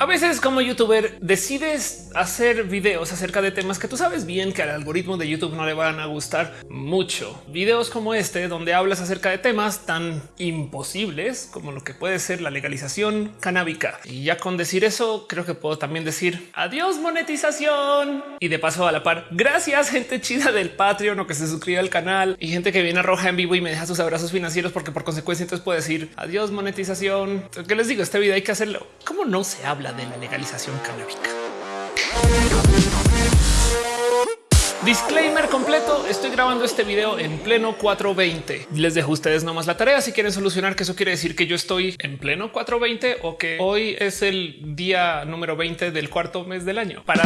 A veces como youtuber decides hacer videos acerca de temas que tú sabes bien que al algoritmo de YouTube no le van a gustar mucho. Videos como este donde hablas acerca de temas tan imposibles como lo que puede ser la legalización canábica. Y ya con decir eso creo que puedo también decir adiós monetización. Y de paso a la par, gracias gente chida del Patreon o que se suscribe al canal y gente que viene a Roja en vivo y me deja sus abrazos financieros porque por consecuencia entonces puedo decir adiós monetización. ¿Qué les digo? Este video hay que hacerlo. ¿Cómo no se habla? De la legalización canábica. Disclaimer completo. Estoy grabando este video en pleno 420. Les dejo a ustedes nomás la tarea si quieren solucionar que eso quiere decir que yo estoy en pleno 420 o que hoy es el día número 20 del cuarto mes del año. Para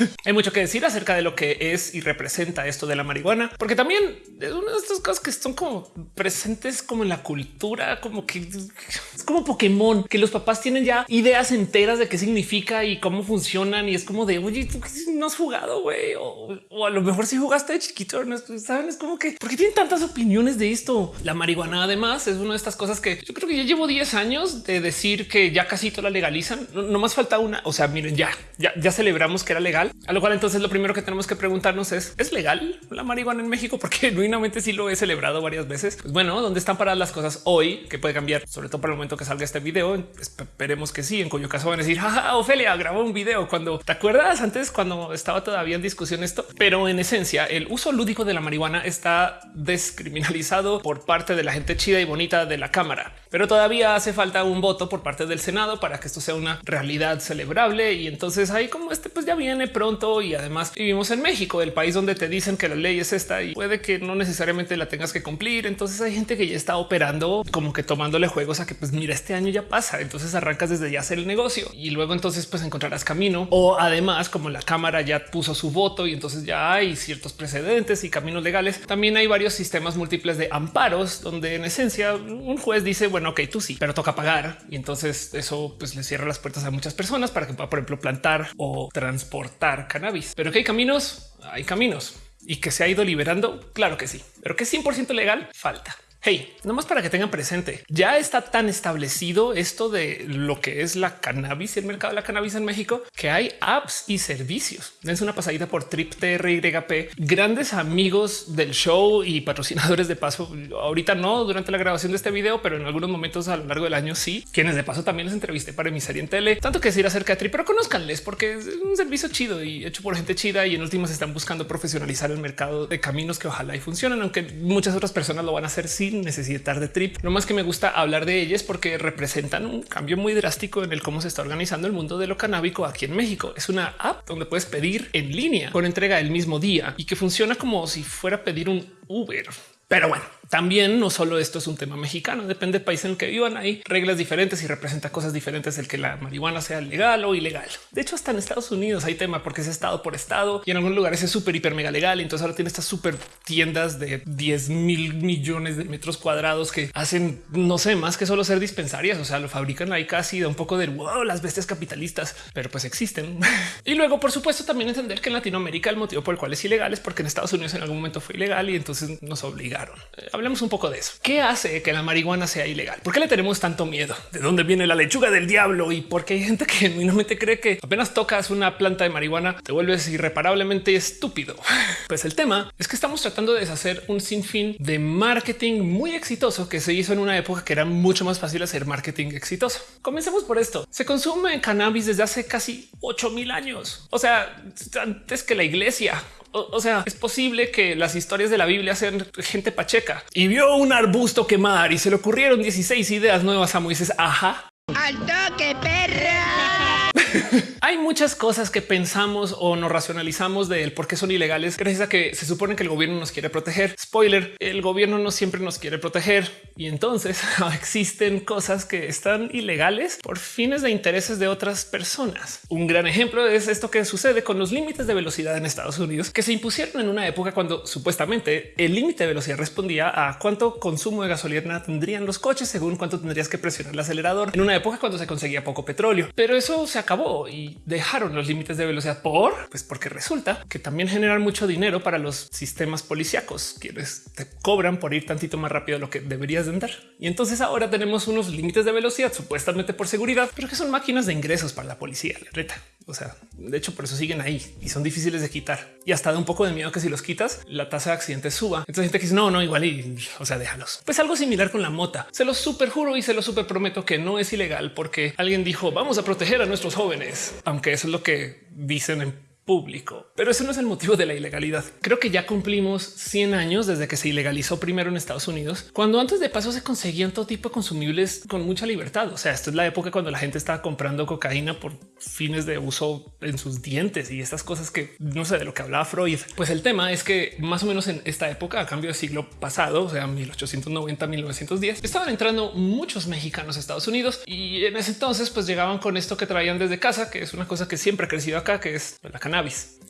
Hay mucho que decir acerca de lo que es y representa esto de la marihuana, porque también es una de estas cosas que son como presentes como en la cultura, como que es como Pokémon, que los papás tienen ya ideas enteras de qué significa y cómo funcionan. Y es como de oye, tú no has jugado, güey, o, a lo mejor si jugaste de chiquito, no saben, es como que porque tienen tantas opiniones de esto. La marihuana, además, es una de estas cosas que yo creo que ya llevo 10 años de decir que ya casi todo la legalizan. No, más falta una. O sea, miren, ya, ya, ya celebramos que era legal a lo cual entonces lo primero que tenemos que preguntarnos es, ¿es legal la marihuana en México? Porque genuinamente sí lo he celebrado varias veces. Pues bueno, ¿dónde están paradas las cosas hoy? Que puede cambiar, sobre todo para el momento que salga este video. Esperemos que sí, en cuyo caso van a decir, jaja, Ofelia grabó un video cuando te acuerdas antes cuando estaba todavía en discusión esto. Pero en esencia, el uso lúdico de la marihuana está descriminalizado por parte de la gente chida y bonita de la Cámara, pero todavía hace falta un voto por parte del Senado para que esto sea una realidad celebrable. Y entonces ahí como este pues ya viene pronto y además vivimos en México, el país donde te dicen que la ley es esta y puede que no necesariamente la tengas que cumplir. Entonces hay gente que ya está operando como que tomándole juegos a que pues mira, este año ya pasa. Entonces arrancas desde ya hacer el negocio y luego entonces pues encontrarás camino o además como la cámara ya puso su voto y entonces ya hay ciertos precedentes y caminos legales. También hay varios sistemas múltiples de amparos donde en esencia un juez dice bueno, ok, tú sí, pero toca pagar y entonces eso pues le cierra las puertas a muchas personas para que pueda por ejemplo plantar o transportar cannabis. Pero que hay caminos, hay caminos y que se ha ido liberando. Claro que sí, pero que es 100% legal falta. Hey, nomás para que tengan presente, ya está tan establecido esto de lo que es la cannabis y el mercado de la cannabis en México que hay apps y servicios. Dense una pasadita por Trip TRYP, grandes amigos del show y patrocinadores de paso. Ahorita no durante la grabación de este video, pero en algunos momentos a lo largo del año sí, quienes de paso también les entrevisté para mi serie en tele. Tanto que decir acerca de Trip, pero conozcanles porque es un servicio chido y hecho por gente chida y en últimas están buscando profesionalizar el mercado de caminos que ojalá y funcionen, aunque muchas otras personas lo van a hacer sin necesitar de trip. Lo más que me gusta hablar de ellas porque representan un cambio muy drástico en el cómo se está organizando el mundo de lo canábico aquí en México. Es una app donde puedes pedir en línea con entrega el mismo día y que funciona como si fuera pedir un Uber. Pero bueno, también no solo esto es un tema mexicano, depende del país en el que vivan. Hay reglas diferentes y representa cosas diferentes el que la marihuana sea legal o ilegal. De hecho, hasta en Estados Unidos hay tema porque es estado por estado y en algunos lugares es súper hiper mega legal. Y entonces ahora tiene estas súper tiendas de 10 mil millones de metros cuadrados que hacen no sé más que solo ser dispensarias. O sea, lo fabrican ahí casi de un poco de wow, las bestias capitalistas, pero pues existen. y luego, por supuesto, también entender que en Latinoamérica el motivo por el cual es ilegal es porque en Estados Unidos en algún momento fue ilegal y entonces nos obligaron hablemos un poco de eso. ¿Qué hace que la marihuana sea ilegal? ¿Por qué le tenemos tanto miedo? ¿De dónde viene la lechuga del diablo? Y por qué hay gente que genuinamente cree que apenas tocas una planta de marihuana te vuelves irreparablemente estúpido. Pues el tema es que estamos tratando de deshacer un sinfín de marketing muy exitoso que se hizo en una época que era mucho más fácil hacer marketing exitoso. Comencemos por esto. Se consume cannabis desde hace casi 8 mil años. O sea, antes que la iglesia o, sea, es posible que las historias de la Biblia sean gente pacheca y vio un arbusto quemar y se le ocurrieron 16 ideas nuevas a Moisés. Ajá. Al toque, perra. Hay muchas cosas que pensamos o nos racionalizamos de él porque son ilegales gracias a que se supone que el gobierno nos quiere proteger. Spoiler, el gobierno no siempre nos quiere proteger y entonces existen cosas que están ilegales por fines de intereses de otras personas. Un gran ejemplo es esto que sucede con los límites de velocidad en Estados Unidos que se impusieron en una época cuando supuestamente el límite de velocidad respondía a cuánto consumo de gasolina tendrían los coches según cuánto tendrías que presionar el acelerador en una época cuando se conseguía poco petróleo. Pero eso se acabó y dejaron los límites de velocidad por pues porque resulta que también generan mucho dinero para los sistemas policíacos quienes te cobran por ir tantito más rápido de lo que deberías de andar. Y entonces ahora tenemos unos límites de velocidad supuestamente por seguridad, pero que son máquinas de ingresos para la policía. La reta. O sea, de hecho, por eso siguen ahí y son difíciles de quitar. Y hasta da un poco de miedo que si los quitas, la tasa de accidentes suba. Entonces gente que dice no, no, igual y o sea, déjalos. Pues algo similar con la mota. Se lo super juro y se lo super prometo que no es ilegal porque alguien dijo vamos a proteger a nuestros jóvenes, aunque eso es lo que dicen en público. Pero eso no es el motivo de la ilegalidad. Creo que ya cumplimos 100 años desde que se ilegalizó primero en Estados Unidos, cuando antes de paso se conseguían todo tipo de consumibles con mucha libertad. O sea, esto es la época cuando la gente estaba comprando cocaína por fines de uso en sus dientes y estas cosas que no sé de lo que hablaba Freud. Pues el tema es que más o menos en esta época, a cambio del siglo pasado, o sea, 1890, 1910, estaban entrando muchos mexicanos a Estados Unidos y en ese entonces pues llegaban con esto que traían desde casa, que es una cosa que siempre ha crecido acá, que es la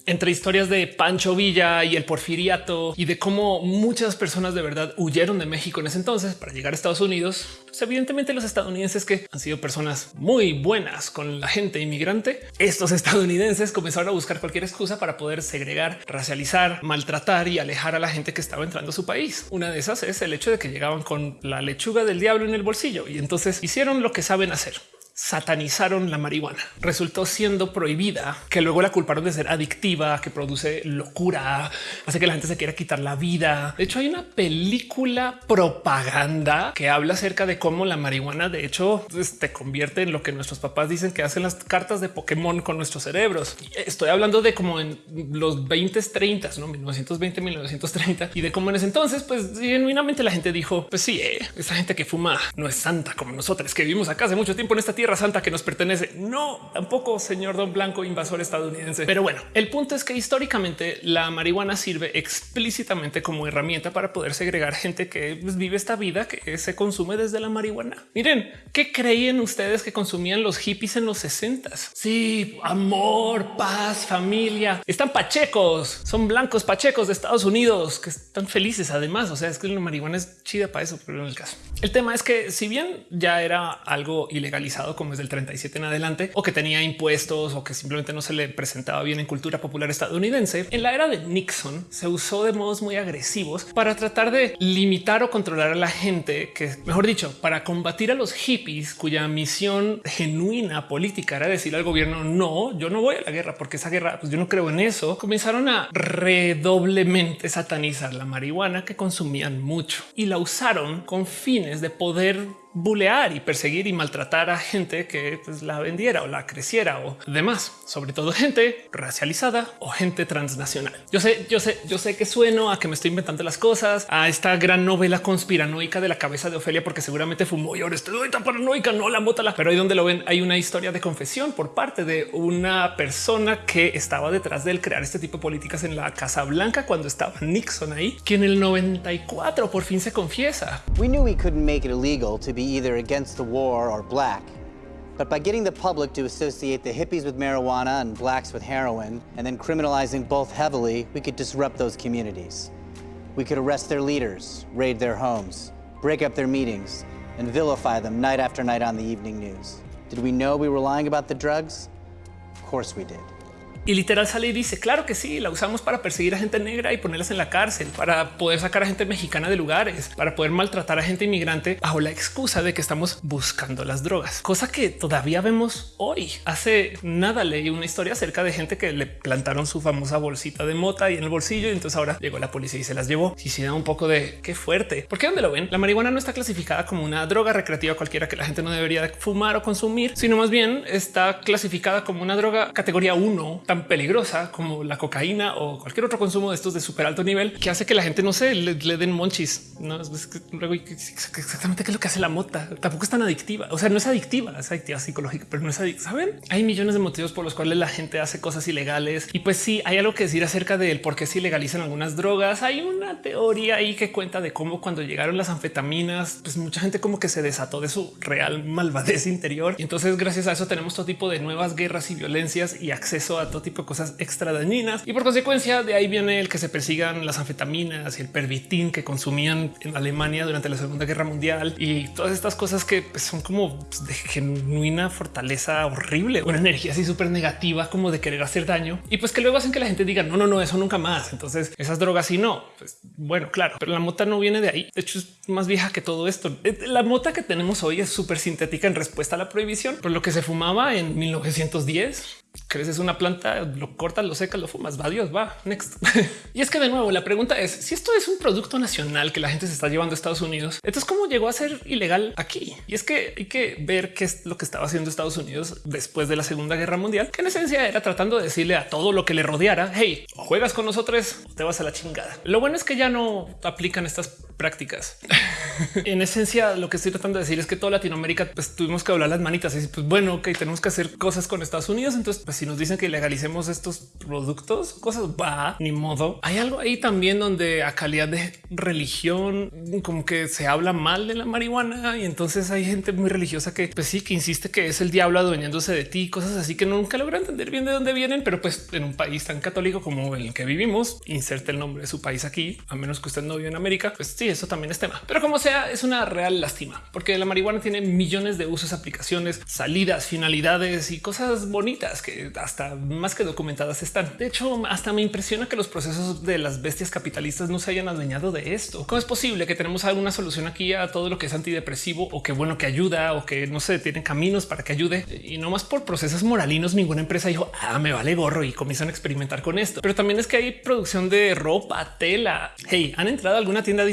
Entre historias de Pancho Villa y el porfiriato y de cómo muchas personas de verdad huyeron de México en ese entonces para llegar a Estados Unidos, pues evidentemente los estadounidenses que han sido personas muy buenas con la gente inmigrante, estos estadounidenses comenzaron a buscar cualquier excusa para poder segregar, racializar, maltratar y alejar a la gente que estaba entrando a su país. Una de esas es el hecho de que llegaban con la lechuga del diablo en el bolsillo y entonces hicieron lo que saben hacer satanizaron la marihuana. Resultó siendo prohibida, que luego la culparon de ser adictiva, que produce locura, hace que la gente se quiera quitar la vida. De hecho, hay una película propaganda que habla acerca de cómo la marihuana, de hecho, pues, te convierte en lo que nuestros papás dicen que hacen las cartas de Pokémon con nuestros cerebros. Estoy hablando de como en los 20, 30, no 1920, 1930 y de cómo en ese entonces, pues genuinamente la gente dijo: Pues sí, eh, esa gente que fuma no es santa como nosotros que vivimos acá hace mucho tiempo en esta tierra santa que nos pertenece. No, tampoco señor Don Blanco, invasor estadounidense. Pero bueno, el punto es que históricamente la marihuana sirve explícitamente como herramienta para poder segregar gente que pues, vive esta vida que se consume desde la marihuana. Miren, ¿qué creían ustedes que consumían los hippies en los 60? Sí, amor, paz, familia. Están pachecos, son blancos pachecos de Estados Unidos que están felices además. O sea, es que la marihuana es chida para eso, pero en el caso. El tema es que si bien ya era algo ilegalizado como es del 37 en adelante, o que tenía impuestos o que simplemente no se le presentaba bien en cultura popular estadounidense, en la era de Nixon se usó de modos muy agresivos para tratar de limitar o controlar a la gente que, mejor dicho, para combatir a los hippies cuya misión genuina política era decir al gobierno no, yo no voy a la guerra porque esa guerra, pues yo no creo en eso. Comenzaron a redoblemente satanizar la marihuana que consumían mucho y la usaron con fines de poder bulear y perseguir y maltratar a gente que pues, la vendiera o la creciera o demás, sobre todo gente racializada o gente transnacional. Yo sé, yo sé, yo sé que sueno a que me estoy inventando las cosas, a esta gran novela conspiranoica de la cabeza de Ofelia, porque seguramente fumó y ahora estoy tan paranoica, no la mota, pero ahí donde lo ven hay una historia de confesión por parte de una persona que estaba detrás del crear este tipo de políticas en la Casa Blanca cuando estaba Nixon ahí, que en el 94 por fin se confiesa. We knew we couldn't make it illegal to be either against the war or black. But by getting the public to associate the hippies with marijuana and blacks with heroin, and then criminalizing both heavily, we could disrupt those communities. We could arrest their leaders, raid their homes, break up their meetings, and vilify them night after night on the evening news. Did we know we were lying about the drugs? Of course we did. Y literal sale y dice, claro que sí, la usamos para perseguir a gente negra y ponerlas en la cárcel, para poder sacar a gente mexicana de lugares, para poder maltratar a gente inmigrante bajo la excusa de que estamos buscando las drogas, cosa que todavía vemos hoy. Hace nada leí una historia acerca de gente que le plantaron su famosa bolsita de mota y en el bolsillo y entonces ahora llegó la policía y se las llevó. Y si da un poco de qué fuerte, porque donde lo ven, la marihuana no está clasificada como una droga recreativa cualquiera que la gente no debería fumar o consumir, sino más bien está clasificada como una droga categoría 1 peligrosa como la cocaína o cualquier otro consumo de estos de súper alto nivel que hace que la gente no se le, den monchis. No es luego exactamente qué es lo que hace la mota. Tampoco es tan adictiva. O sea, no es adictiva, es adictiva psicológica, pero no es adictiva. Saben, hay millones de motivos por los cuales la gente hace cosas ilegales y pues sí hay algo que decir acerca del por qué se ilegalizan algunas drogas. Hay una teoría ahí que cuenta de cómo cuando llegaron las anfetaminas, pues mucha gente como que se desató de su real malvadez interior. Y entonces gracias a eso tenemos todo tipo de nuevas guerras y violencias y acceso a todo tipo de cosas extra dañinas y por consecuencia de ahí viene el que se persigan las anfetaminas y el pervitin que consumían en Alemania durante la Segunda Guerra Mundial y todas estas cosas que pues, son como de genuina fortaleza horrible, una energía así súper negativa como de querer hacer daño y pues que luego hacen que la gente diga no, no, no, eso nunca más. Entonces esas drogas y no, pues bueno, claro, pero la mota no viene de ahí. De hecho, es más vieja que todo esto. Eh, la mota que tenemos hoy es súper sintética en respuesta a la prohibición, por lo que se fumaba en 1910 creces una planta, lo cortas, lo secas, lo fumas, va Dios, va next. y es que de nuevo la pregunta es si esto es un producto nacional que la gente se está llevando a Estados Unidos, entonces cómo llegó a ser ilegal aquí? Y es que hay que ver qué es lo que estaba haciendo Estados Unidos después de la Segunda Guerra Mundial, que en esencia era tratando de decirle a todo lo que le rodeara, hey, juegas con nosotros o te vas a la chingada. Lo bueno es que ya no aplican estas prácticas. en esencia, lo que estoy tratando de decir es que toda Latinoamérica pues, tuvimos que hablar las manitas y pues bueno, ok, tenemos que hacer cosas con Estados Unidos. Entonces pues si nos dicen que legalicemos estos productos, cosas va, ni modo. Hay algo ahí también donde a calidad de religión, como que se habla mal de la marihuana y entonces hay gente muy religiosa que pues sí, que insiste que es el diablo adueñándose de ti, cosas así que nunca logra entender bien de dónde vienen, pero pues en un país tan católico como el que vivimos, inserte el nombre de su país aquí, a menos que usted no vive en América, pues sí, eso también es tema. Pero como sea, es una real lástima, porque la marihuana tiene millones de usos, aplicaciones, salidas, finalidades y cosas bonitas que hasta más que documentadas están. De hecho, hasta me impresiona que los procesos de las bestias capitalistas no se hayan adueñado de esto. ¿Cómo es posible que tenemos alguna solución aquí a todo lo que es antidepresivo o que bueno que ayuda o que no se tienen caminos para que ayude y no más por procesos moralinos? Ninguna empresa dijo ah, me vale gorro y comienzan a experimentar con esto. Pero también es que hay producción de ropa, tela. Hey, han entrado a alguna tienda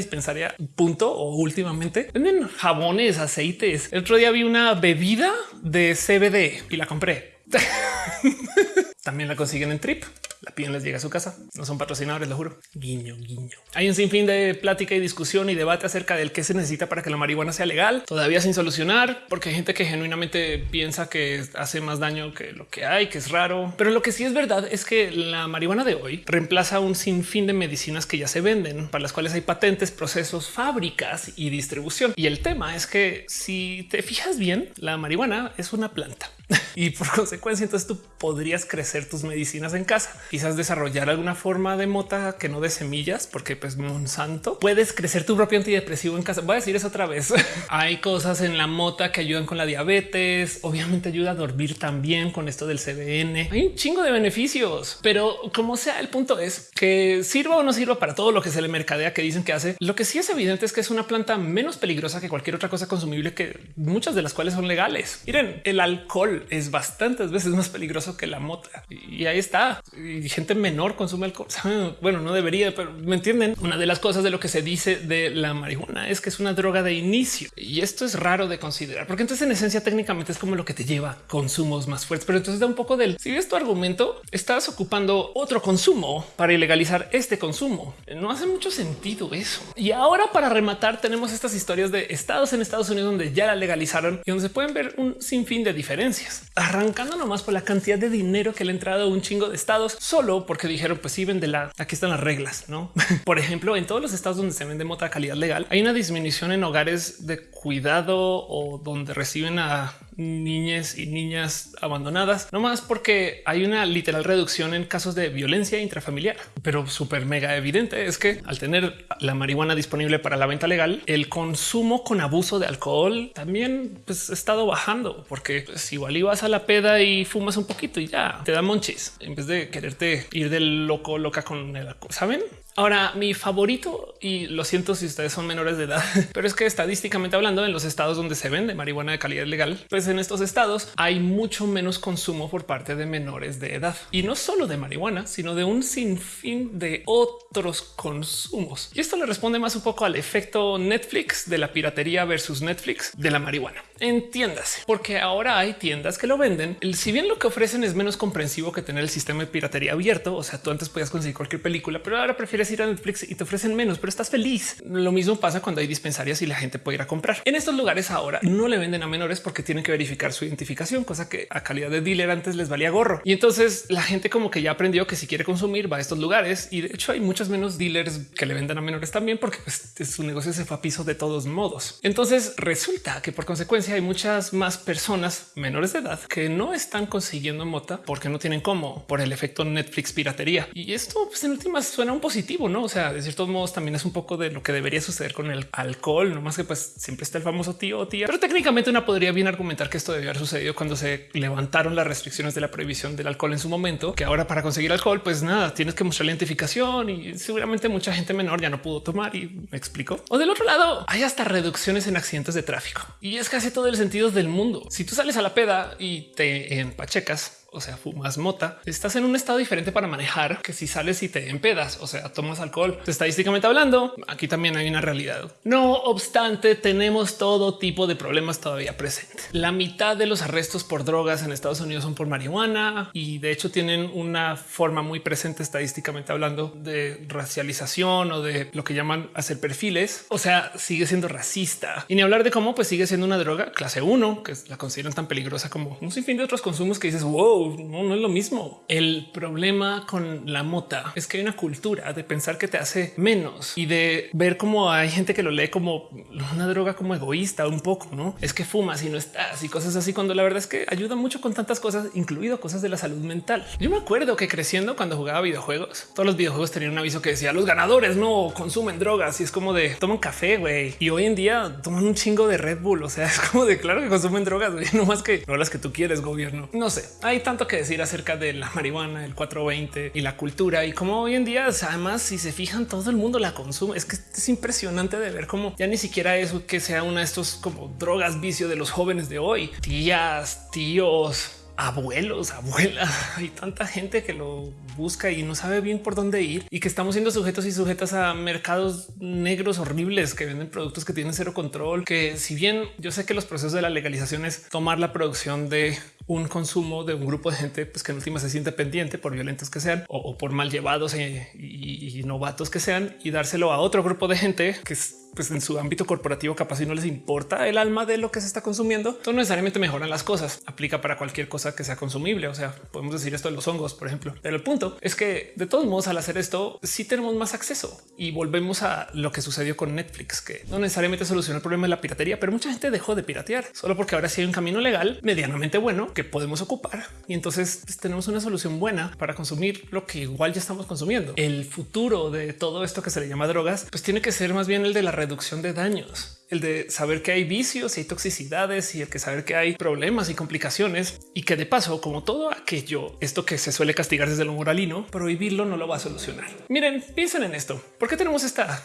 punto o últimamente venden jabones, aceites. El otro día vi una bebida de CBD y la compré También la consiguen en Trip. La piden, les llega a su casa. No son patrocinadores, lo juro. Guiño, guiño. Hay un sinfín de plática y discusión y debate acerca del qué se necesita para que la marihuana sea legal. Todavía sin solucionar, porque hay gente que genuinamente piensa que hace más daño que lo que hay, que es raro. Pero lo que sí es verdad es que la marihuana de hoy reemplaza un sinfín de medicinas que ya se venden, para las cuales hay patentes, procesos, fábricas y distribución. Y el tema es que si te fijas bien, la marihuana es una planta y por consecuencia, entonces tú podrías crecer tus medicinas en casa, quizás desarrollar alguna forma de mota que no de semillas, porque pues Monsanto puedes crecer tu propio antidepresivo en casa. Voy a decir eso otra vez. Hay cosas en la mota que ayudan con la diabetes. Obviamente ayuda a dormir también con esto del CBN. Hay un chingo de beneficios, pero como sea, el punto es que sirva o no sirva para todo lo que se le mercadea que dicen que hace. Lo que sí es evidente es que es una planta menos peligrosa que cualquier otra cosa consumible que muchas de las cuales son legales. Miren, el alcohol es bastantes veces más peligroso que la mota. Y ahí está. Y gente menor consume alcohol. Bueno, no debería, pero me entienden. Una de las cosas de lo que se dice de la marihuana es que es una droga de inicio. Y esto es raro de considerar, porque entonces en esencia técnicamente es como lo que te lleva consumos más fuertes. Pero entonces da un poco del si ves tu argumento, estás ocupando otro consumo para ilegalizar este consumo. No hace mucho sentido eso. Y ahora para rematar tenemos estas historias de estados en Estados Unidos donde ya la legalizaron y donde se pueden ver un sinfín de diferencias arrancando nomás por la cantidad de dinero que le entrado a un chingo de estados solo porque dijeron pues sí vende la aquí están las reglas, no? por ejemplo, en todos los estados donde se vende mota calidad legal hay una disminución en hogares de cuidado o donde reciben a niñas y niñas abandonadas, no más porque hay una literal reducción en casos de violencia intrafamiliar, pero súper mega evidente es que al tener la marihuana disponible para la venta legal, el consumo con abuso de alcohol también pues, ha estado bajando, porque pues, igual ibas a la peda y fumas un poquito y ya te da monchis en vez de quererte ir del loco loca con el alcohol. Saben? Ahora, mi favorito, y lo siento si ustedes son menores de edad, pero es que estadísticamente hablando, en los estados donde se vende marihuana de calidad legal, pues en estos estados hay mucho menos consumo por parte de menores de edad. Y no solo de marihuana, sino de un sinfín de otros consumos. Y esto le responde más un poco al efecto Netflix de la piratería versus Netflix de la marihuana. Entiéndase, porque ahora hay tiendas que lo venden. Si bien lo que ofrecen es menos comprensivo que tener el sistema de piratería abierto, o sea, tú antes podías conseguir cualquier película, pero ahora prefieres ir a Netflix y te ofrecen menos, pero estás feliz. Lo mismo pasa cuando hay dispensarias y la gente puede ir a comprar. En estos lugares ahora no le venden a menores porque tienen que verificar su identificación, cosa que a calidad de dealer antes les valía gorro. Y entonces la gente como que ya aprendió que si quiere consumir va a estos lugares y de hecho hay muchos menos dealers que le venden a menores también porque pues, su negocio se fue a piso de todos modos. Entonces resulta que por consecuencia hay muchas más personas menores de edad que no están consiguiendo mota porque no tienen cómo por el efecto Netflix piratería. Y esto pues, en últimas suena un positivo, no? O sea, de ciertos modos también es un poco de lo que debería suceder con el alcohol, no más que pues siempre está el famoso tío o tía, pero técnicamente una podría bien argumentar que esto debió haber sucedido cuando se levantaron las restricciones de la prohibición del alcohol en su momento, que ahora para conseguir alcohol, pues nada, tienes que mostrar la identificación y seguramente mucha gente menor ya no pudo tomar y me explico. O del otro lado, hay hasta reducciones en accidentes de tráfico y es casi todo el sentido del mundo. Si tú sales a la peda y te empachecas, o sea, fumas mota, estás en un estado diferente para manejar que si sales y te empedas, o sea, tomas alcohol. Estadísticamente hablando, aquí también hay una realidad. No obstante, tenemos todo tipo de problemas todavía presentes. La mitad de los arrestos por drogas en Estados Unidos son por marihuana y de hecho tienen una forma muy presente estadísticamente hablando de racialización o de lo que llaman hacer perfiles. O sea, sigue siendo racista y ni hablar de cómo pues sigue siendo una droga clase 1 que la consideran tan peligrosa como un sinfín de otros consumos que dices wow, no, es lo mismo. El problema con la mota es que hay una cultura de pensar que te hace menos y de ver cómo hay gente que lo lee como una droga como egoísta un poco, no es que fumas y no estás y cosas así, cuando la verdad es que ayuda mucho con tantas cosas, incluido cosas de la salud mental. Yo me acuerdo que creciendo cuando jugaba videojuegos, todos los videojuegos tenían un aviso que decía los ganadores no consumen drogas y es como de toman café, güey. Y hoy en día toman un chingo de Red Bull. O sea, es como de claro que consumen drogas, no más que no las que tú quieres, gobierno. No sé, hay tanto que decir acerca de la marihuana, el 420 y la cultura y cómo hoy en día, además, si se fijan, todo el mundo la consume. Es que es impresionante de ver cómo ya ni siquiera eso que sea una de estos como drogas vicio de los jóvenes de hoy, tías, tíos, abuelos, abuelas, hay tanta gente que lo busca y no sabe bien por dónde ir y que estamos siendo sujetos y sujetas a mercados negros horribles que venden productos que tienen cero control, que si bien yo sé que los procesos de la legalización es tomar la producción de un consumo de un grupo de gente pues que en última se siente pendiente por violentos que sean o, por mal llevados e, y, y, novatos que sean y dárselo a otro grupo de gente que es pues en su ámbito corporativo capaz y no les importa el alma de lo que se está consumiendo, no necesariamente mejoran las cosas. Aplica para cualquier cosa que sea consumible. O sea, podemos decir esto de los hongos, por ejemplo. Pero el punto es que de todos modos, al hacer esto, sí tenemos más acceso y volvemos a lo que sucedió con Netflix, que no necesariamente soluciona el problema de la piratería, pero mucha gente dejó de piratear solo porque ahora sí hay un camino legal medianamente bueno que podemos ocupar. Y entonces pues, tenemos una solución buena para consumir lo que igual ya estamos consumiendo. El futuro de todo esto que se le llama drogas, pues tiene que ser más bien el de la reducción de daños, el de saber que hay vicios y toxicidades y el que saber que hay problemas y complicaciones y que de paso, como todo aquello, esto que se suele castigar desde lo moralino, prohibirlo no lo va a solucionar. Miren, piensen en esto. ¿Por qué tenemos esta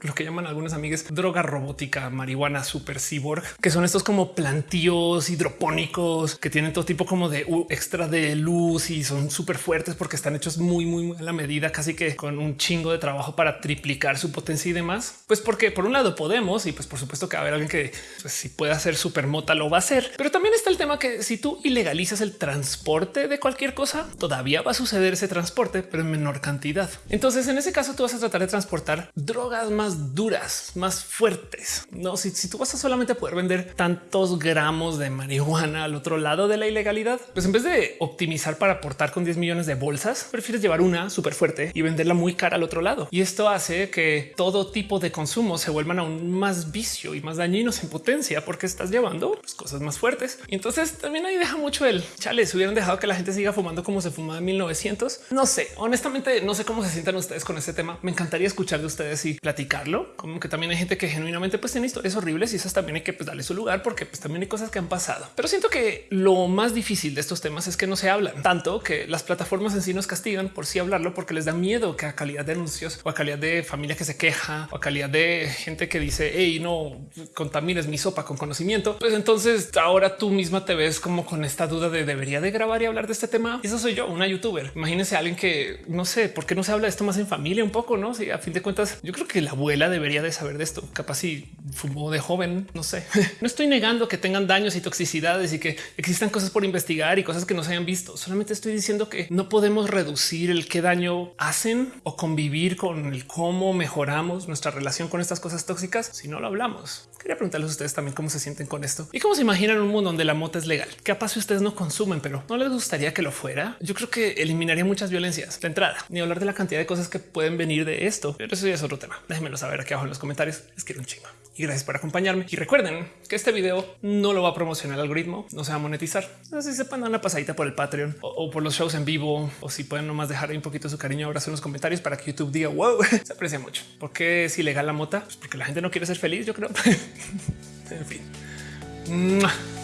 lo que llaman algunas amigas droga robótica, marihuana super cyborg, que son estos como plantíos hidropónicos que tienen todo tipo como de extra de luz y son súper fuertes porque están hechos muy, muy a la medida, casi que con un chingo de trabajo para triplicar su potencia y demás. Pues porque por un lado podemos y pues por supuesto que va a haber alguien que pues, si puede hacer super mota lo va a hacer, pero también está el tema que si tú ilegalizas el transporte de cualquier cosa, todavía va a suceder ese transporte, pero en menor cantidad. Entonces en ese caso tú vas a tratar de transportar drogas más duras, más fuertes. No, si, tú vas a solamente poder vender tantos gramos de marihuana al otro lado de la ilegalidad, pues en vez de optimizar para aportar con 10 millones de bolsas, prefieres llevar una súper fuerte y venderla muy cara al otro lado. Y esto hace que todo tipo de consumo se vuelvan aún más vicio y más dañinos en potencia porque estás llevando pues, cosas más fuertes. Y entonces también ahí deja mucho el chale. Se hubieran dejado que la gente siga fumando como se fumaba en 1900. No sé, honestamente, no sé cómo se sientan ustedes con este tema. Me encantaría escuchar de ustedes y platicar como que también hay gente que genuinamente pues tiene historias horribles y esas también hay que pues, darle su lugar porque pues también hay cosas que han pasado. Pero siento que lo más difícil de estos temas es que no se hablan tanto que las plataformas en sí nos castigan por sí hablarlo porque les da miedo que a calidad de anuncios o a calidad de familia que se queja o a calidad de gente que dice hey no contamines mi sopa con conocimiento. Pues entonces ahora tú misma te ves como con esta duda de debería de grabar y hablar de este tema. Eso soy yo, una youtuber. Imagínense a alguien que no sé por qué no se habla de esto más en familia un poco, no? Si a fin de cuentas yo creo que la abuela debería de saber de esto. Capaz si fumó de joven, no sé. no estoy negando que tengan daños y toxicidades y que existan cosas por investigar y cosas que no se hayan visto. Solamente estoy diciendo que no podemos reducir el qué daño hacen o convivir con el cómo mejoramos nuestra relación con estas cosas tóxicas si no lo hablamos. Quería preguntarles a ustedes también cómo se sienten con esto y cómo se imaginan un mundo donde la mota es legal. Capaz si ustedes no consumen, pero no les gustaría que lo fuera. Yo creo que eliminaría muchas violencias de entrada, ni hablar de la cantidad de cosas que pueden venir de esto. Pero eso ya es otro tema. Déjenmelo saber aquí abajo en los comentarios. Les quiero un chingo y gracias por acompañarme. Y recuerden que este video no lo va a promocionar el algoritmo, no se va a monetizar. Si sepan dar una pasadita por el Patreon o, por los shows en vivo o si pueden nomás dejar un poquito su cariño abrazo en los comentarios para que YouTube diga wow, se aprecia mucho. ¿Por qué es ilegal la mota? Pues porque la gente no quiere ser feliz, yo creo. en fin.